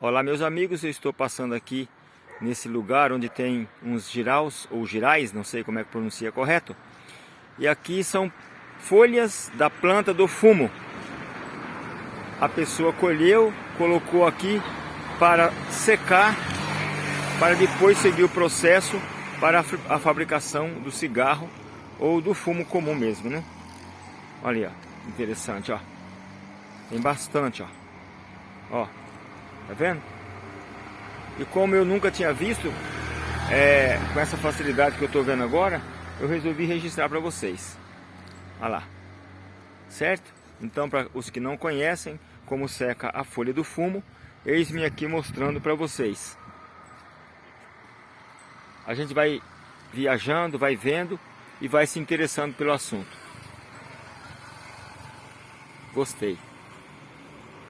Olá meus amigos, eu estou passando aqui nesse lugar onde tem uns giraus ou girais, não sei como é que pronuncia correto. E aqui são folhas da planta do fumo. A pessoa colheu, colocou aqui para secar, para depois seguir o processo para a fabricação do cigarro ou do fumo comum mesmo, né? Olha aí, ó, interessante, ó. Tem bastante, ó. Ó, Tá vendo? E como eu nunca tinha visto, é, com essa facilidade que eu estou vendo agora, eu resolvi registrar para vocês. Olha lá. Certo? Então, para os que não conhecem como seca a folha do fumo, eis-me aqui mostrando para vocês. A gente vai viajando, vai vendo e vai se interessando pelo assunto. Gostei.